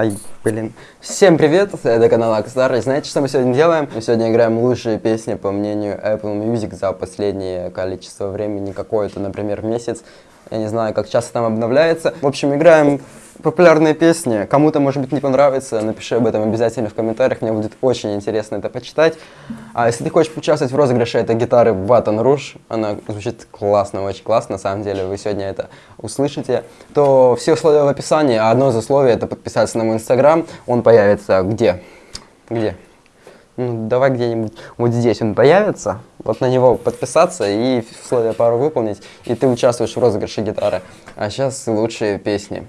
aí. Блин. Всем привет, это канал Акстар. И знаете, что мы сегодня делаем? Мы сегодня играем лучшие песни, по мнению Apple Music, за последнее количество времени, какое-то, например, месяц. Я не знаю, как часто там обновляется. В общем, играем популярные песни. Кому-то, может быть, не понравится, напиши об этом обязательно в комментариях, мне будет очень интересно это почитать. А если ты хочешь поучаствовать в розыгрыше этой гитары Baton Rouge, она звучит классно, очень классно, на самом деле, вы сегодня это услышите, то все условия в описании, а одно из условий это подписаться на мой инстаграм, он появится где? Где? Ну, давай где-нибудь вот здесь он появится, вот на него подписаться и условия пару выполнить, и ты участвуешь в розыгрыше гитары. А сейчас лучшие песни.